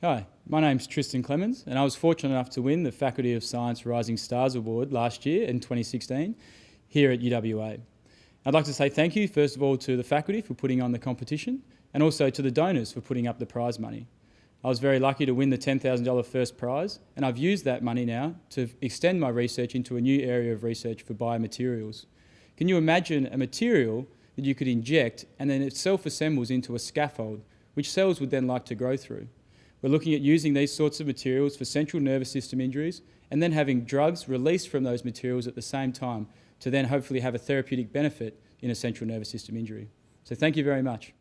Hi, my name's Tristan Clemens and I was fortunate enough to win the Faculty of Science Rising Stars Award last year in 2016 here at UWA. I'd like to say thank you first of all to the faculty for putting on the competition and also to the donors for putting up the prize money. I was very lucky to win the $10,000 first prize and I've used that money now to extend my research into a new area of research for biomaterials. Can you imagine a material that you could inject and then it self-assembles into a scaffold which cells would then like to grow through? We're looking at using these sorts of materials for central nervous system injuries and then having drugs released from those materials at the same time to then hopefully have a therapeutic benefit in a central nervous system injury. So thank you very much.